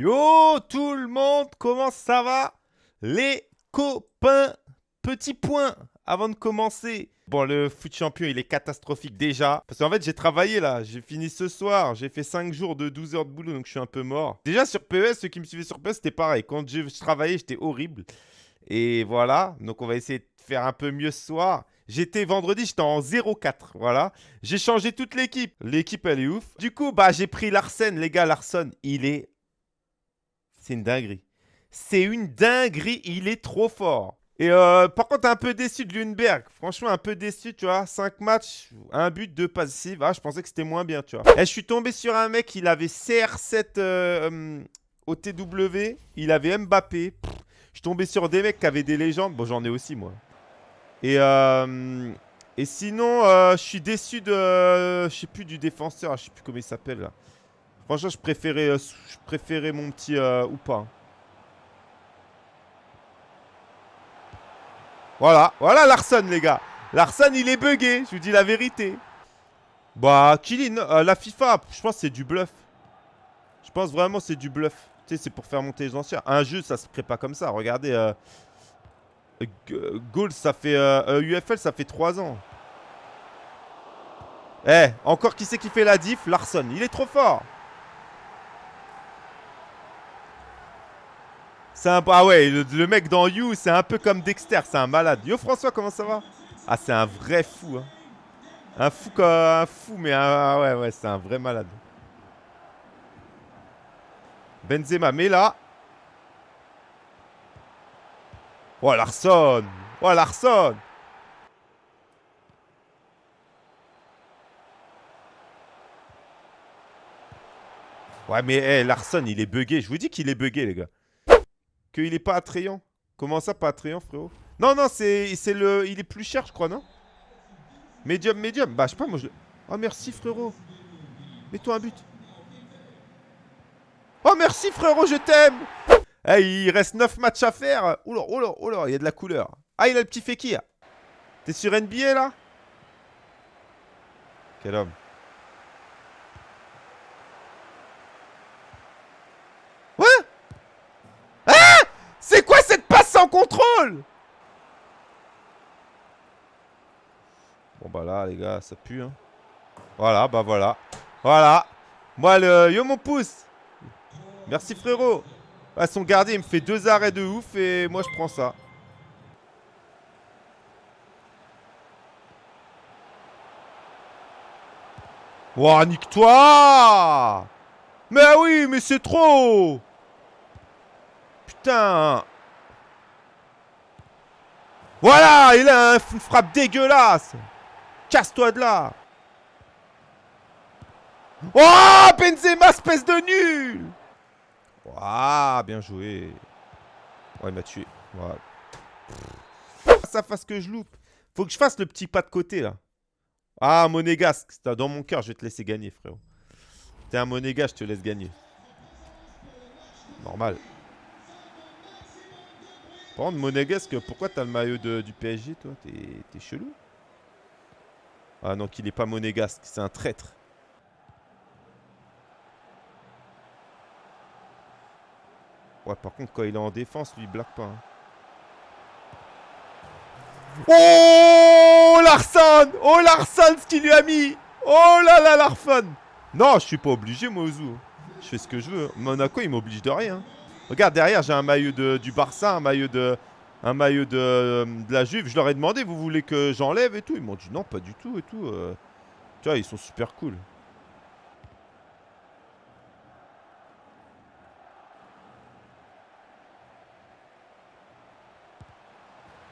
Yo tout le monde, comment ça va? Les copains, petit point avant de commencer. Bon, le foot champion, il est catastrophique déjà. Parce qu'en fait, j'ai travaillé là. J'ai fini ce soir. J'ai fait 5 jours de 12 heures de boulot, donc je suis un peu mort. Déjà, sur PES, ceux qui me suivaient sur PES, c'était pareil. Quand je, travaillais, j'étais horrible. Et voilà. Donc, on va essayer de faire un peu mieux ce soir. J'étais vendredi, j'étais en 0-4, voilà. J'ai changé toute l'équipe. L'équipe, elle est ouf. Du coup, bah, j'ai pris Larsen. Les gars, Larsen, il est c'est une dinguerie. C'est une dinguerie, il est trop fort. Et euh, par contre, un peu déçu de Lundberg. Franchement, un peu déçu, tu vois. 5 matchs, un but, deux passives. Ah, je pensais que c'était moins bien, tu vois. Et je suis tombé sur un mec, il avait CR7 euh, au TW. Il avait Mbappé. je suis tombé sur des mecs qui avaient des légendes. Bon, j'en ai aussi, moi. Et, euh, et sinon, je suis déçu de... je sais plus, du défenseur. Je sais plus comment il s'appelle, là. Franchement, je préférais, euh, je préférais mon petit euh, ou pas. Voilà, voilà Larson, les gars. Larson, il est bugué, je vous dis la vérité. Bah, Kilin, euh, la FIFA, je pense c'est du bluff. Je pense vraiment c'est du bluff. Tu sais, c'est pour faire monter les anciens. Un jeu, ça se crée pas comme ça. Regardez, euh, ça fait... UFL, ça fait 3 ans. Eh, encore qui c'est qui fait la diff? Larson, il est trop fort. C'est un... Ah ouais, le, mec dans You, c'est un peu comme Dexter, c'est un malade. Yo François, comment ça va? Ah, c'est un vrai fou. Hein. Un fou comme un fou, mais un... ouais, ouais, c'est un vrai malade. Benzema, mais là... Oh, Larson Oh, Larson Ouais, mais hey, Larson, il est bugué. Je vous dis qu'il est bugué, les gars. Qu'il est pas attrayant. Comment ça, pas attrayant, frérot? Non, non, c'est le... Il est plus cher, je crois, non? Medium, medium. Bah, je sais pas, moi, je... Oh, merci, frérot. Mets-toi un but. Oh, merci, frérot, je t'aime Eh, il reste 9 matchs à faire. Oula, oula, oula, il y a de la couleur. Ah, il a le petit Fekir. T'es sur NBA, là? Quel homme. Contrôle? Bon bah là les gars ça pue hein. Voilà bah voilà. Voilà. Moi le yo mon pouce. Merci frérot. Ah, Son gardien il me fait deux arrêts de ouf et moi je prends ça. Ouah nique-toi. Mais oui mais c'est trop Putain voilà, il a une frappe dégueulasse. Casse-toi de là. Oh, Benzema, espèce de nul. Waouh, bien joué. Ouais, il m'a tué. Voilà. Ça fasse que je loupe. Faut que je fasse le petit pas de côté, là. Ah, monégasque. Dans mon cœur, je vais te laisser gagner, frérot. T'es un monégasque, je te laisse gagner. Normal. Par contre, monégasque, pourquoi t'as le maillot du PSG, toi? T'es chelou Ah non, qu'il est pas monégasque, c'est un traître. Ouais, par contre, quand il est en défense, lui, il blague pas. Hein. Oh Larson Oh Larson, ce qu'il lui a mis Oh là là, Larson Non, je suis pas obligé, moi. Je fais ce que je veux. Monaco, il m'oblige de rien. Regarde, derrière, j'ai un maillot de, du Barça, un maillot de, la Juve. Je leur ai demandé, vous voulez que j'enlève et tout Ils m'ont dit non, pas du tout et tout. Euh. tu vois, ils sont super cool.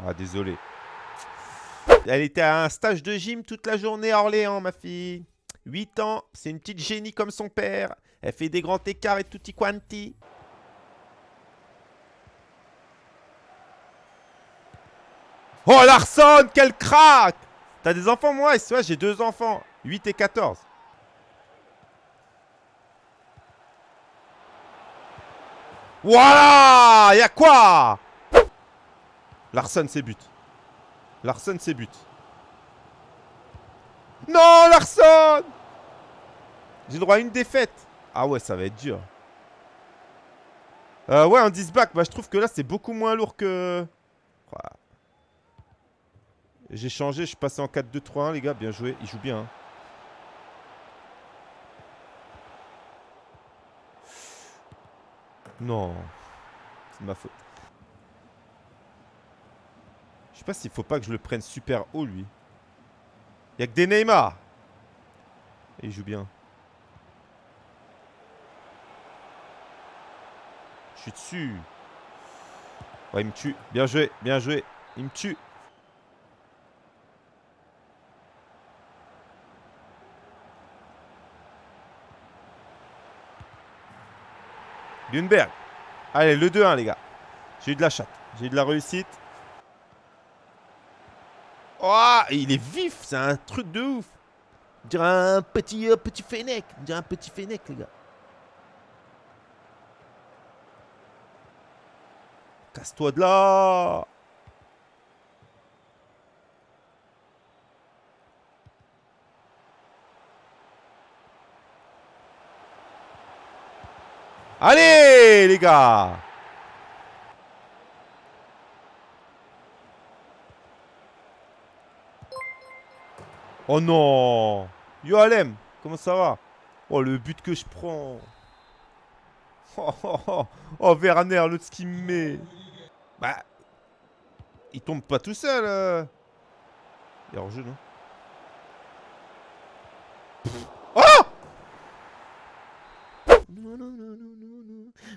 Ah, désolé. Elle était à un stage de gym toute la journée à Orléans, ma fille. 8 ans, c'est une petite génie comme son père. Elle fait des grands écarts et tutti quanti. Oh Larson, quel crack T'as des enfants moi? Ouais, j'ai deux enfants. 8 et 14. Voilà Y'a quoi? Larson, c'est but. Larson, c'est but. Non, Larson J'ai droit à une défaite. Ah ouais, ça va être dur. Euh, ouais, un disback. Bah, je trouve que là, c'est beaucoup moins lourd que... J'ai changé, je suis passé en 4-2-3-1, les gars. Bien joué. Il joue bien. Hein. Non. C'est ma faute. Je sais pas s'il faut pas que je le prenne super haut, lui. Il a que des Neymar. Et il joue bien. Je suis dessus. Ouais, il me tue. Bien joué, bien joué. Il me tue. Lundberg. Allez, le 2-1, les gars. J'ai eu de la chatte. J'ai eu de la réussite. Oh, il est vif. C'est un truc de ouf. On dirait un petit, euh, petit fennec. On dirait un petit fennec, les gars. Casse-toi de là Allez, les gars. Oh non. Yo Alem, comment ça va? Oh, le but que je prends. Oh, oh, oh, oh Werner, l'autre ce qu'il me met. Bah... Il tombe pas tout seul euh. Il est hors jeu, non?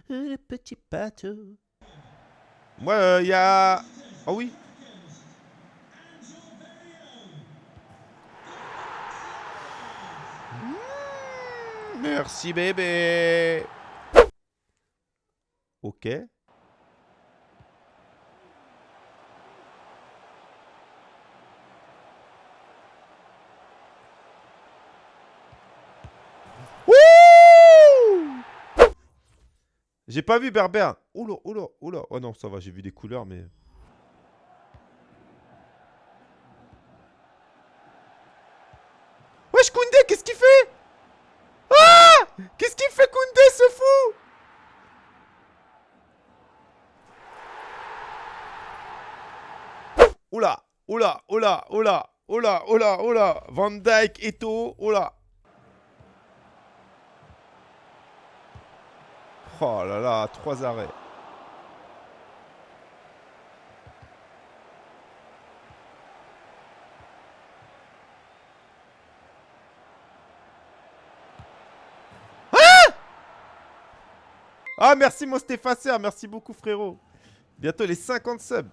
Le petit bateau. Moi, il euh, y a... Oh oui mmh, Merci bébé Ok. J'ai pas vu Berbère. Oula, oula, oula. Oh non, ça va, j'ai vu des couleurs, mais... Wesh, Koundé, qu'est-ce qu'il fait? Ah Qu'est-ce qu'il fait, Koundé, ce fou Oula, oula, oula, oula, oula, oula, oula. Van Dyke, Eto, oula. Oh là là, trois arrêts. Ah, ah merci mon Stéphaceur, merci beaucoup frérot. Bientôt les 50 subs.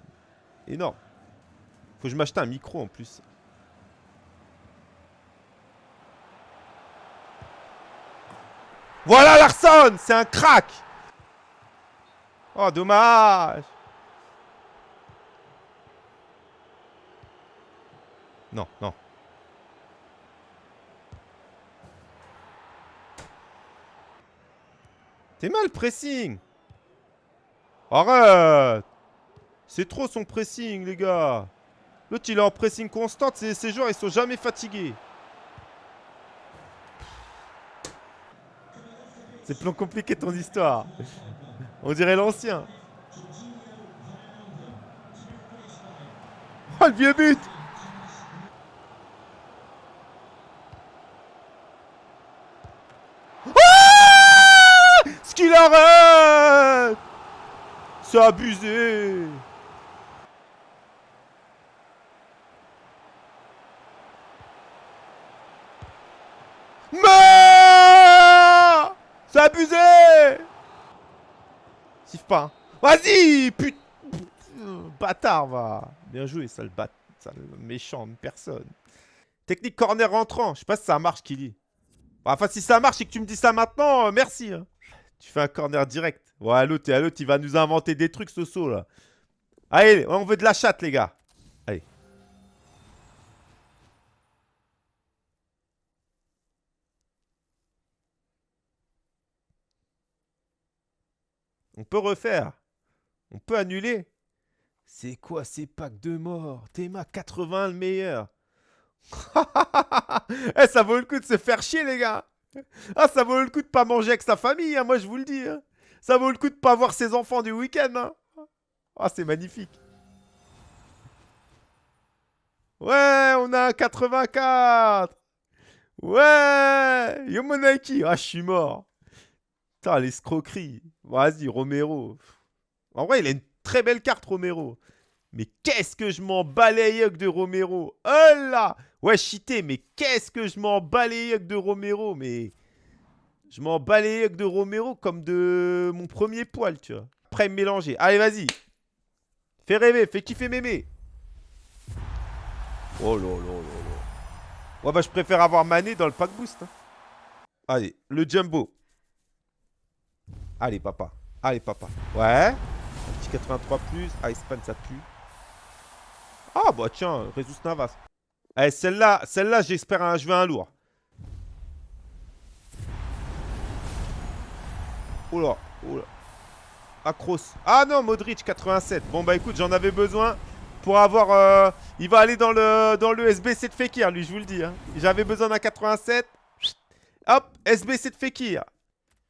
Énorme. Faut que je m'achète un micro en plus. Voilà Larson C'est un crack Oh, dommage Non, non. T'es mal pressing Arrête C'est trop son pressing, les gars L'autre, il est en pressing constant. Ces, ces joueurs, ils sont jamais fatigués. C'est plus compliqué ton histoire. On dirait l'ancien. Oh, le vieux but ah Ce qu'il arrête C'est abusé C'est abusé Siffle pas. Hein. Vas-y Putain Bâtard, va Bien joué, sale, bat... sale méchant personne. Technique corner rentrant. Je sais pas si ça marche, Kili. Enfin, si ça marche et que tu me dis ça maintenant, euh, merci. Hein. Tu fais un corner direct. Ouais, l'autre, il va nous inventer des trucs, ce saut, là. Allez, on veut de la chatte, les gars. Allez. On peut refaire. On peut annuler. C'est quoi ces packs de mort Théma 80 le meilleur. eh, ça vaut le coup de se faire chier, les gars. Ah, ça vaut le coup de pas manger avec sa famille, hein, moi je vous le dis. Hein. Ça vaut le coup de pas voir ses enfants du week-end. Hein. Ah, c'est magnifique. Ouais, on a un 84. Ouais, Yomonaki. Ah, je suis mort. Putain, l'escroquerie. Vas-y, Romero. En vrai, il a une très belle carte, Romero. Mais qu'est-ce que je m'en les de Romero? Oh là Ouais, cheaté, mais qu'est-ce que je m'en les de Romero? Mais je m'en les de Romero comme de mon premier poil, tu vois. Après, mélanger. Allez, vas-y. Fais rêver, fais kiffer mémé. Oh là là là là. Ouais, bah, je préfère avoir Mané dans le pack boost. Hein. Allez, le jumbo. Allez, papa. Allez, papa. Ouais. Un petit 83 plus. Ah, Espagne, ça pue. Ah, bah tiens, Jesus Navas. Eh, celle-là, celle-là, j'espère un, je un lourd. Oh là, oh. Ah non, Modric 87. Bon bah écoute, j'en avais besoin pour avoir... Euh, il va aller dans le, dans le SBC de Fekir, lui, je vous le dis. Hein. J'avais besoin d'un 87. Hop, SBC de Fekir.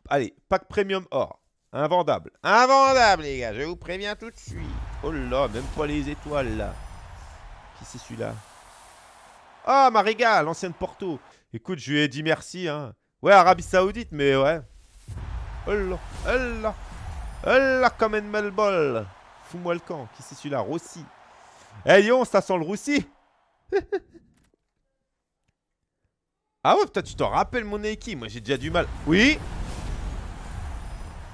Allez, pack premium or. Invendable. Invendable, les gars, je vous préviens tout de suite. Oh là, même pas les étoiles, là. Qui c'est celui-là? Ah, Mariga, l'ancienne Porto. Écoute, je lui ai dit merci, hein. Ouais, Arabie Saoudite, mais ouais. Oh là, oh là. Oh là, comme une melbol. Fous-moi le camp. Qui c'est celui-là? Rossi. Eh, hey, ça sent le Roussi. ah ouais, putain, tu t'en rappelles mon équipe. Moi, j'ai déjà du mal. Oui?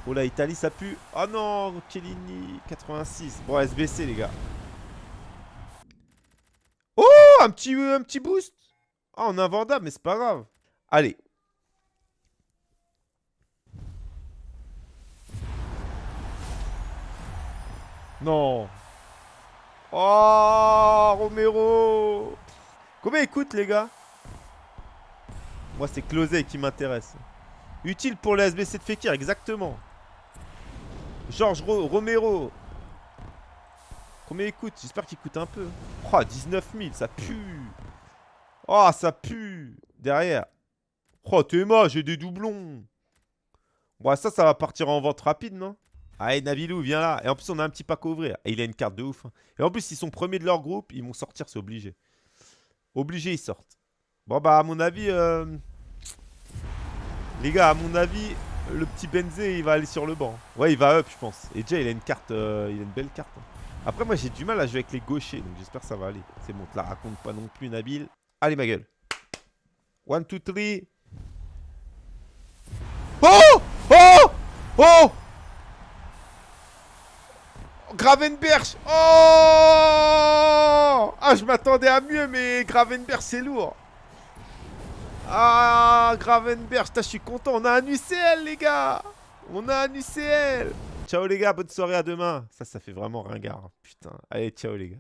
Oh la Italie, ça pue. Oh non, Kellini, 86. Bon, SBC, les gars. Oh, un petit, un petit boost. Oh, on a invendable, mais c'est pas grave. Allez. Non. Oh, Romero. Combien il coûte, les gars? Moi, c'est Closé qui m'intéresse. Utile pour le SBC de Fekir, exactement. Georges Romero. Combien il coûte? J'espère qu'il coûte un peu. Oh, 19 000, ça pue. Oh, ça pue. Derrière. Oh, moche, j'ai des doublons. Bon, ça, ça va partir en vente rapide, non? Allez, Navilou, viens là. Et en plus, on a un petit pack à ouvrir. Et il a une carte de ouf. Hein. Et en plus, ils sont premiers de leur groupe. Ils vont sortir, c'est obligé. Obligé, ils sortent. Bon, bah, à mon avis... Euh, les gars, à mon avis, le petit Benzé, il va aller sur le banc. Ouais, il va up, je pense. Et déjà, il a une carte, euh, il a une belle carte. Hein. Après, moi, j'ai du mal à jouer avec les gauchers, donc j'espère que ça va aller. C'est bon, te la raconte pas non plus, Nabil. Allez, ma gueule. One, two, three. Oh Oh Oh Gravenberch Oh Ah, je m'attendais à mieux, mais Gravenberch, c'est lourd. Ah, Gravenberg, je suis content. On a un UCL, les gars. On a un UCL. Ciao, les gars. Bonne soirée. À demain. Ça, ça fait vraiment ringard. Hein. Putain. Allez, ciao, les gars.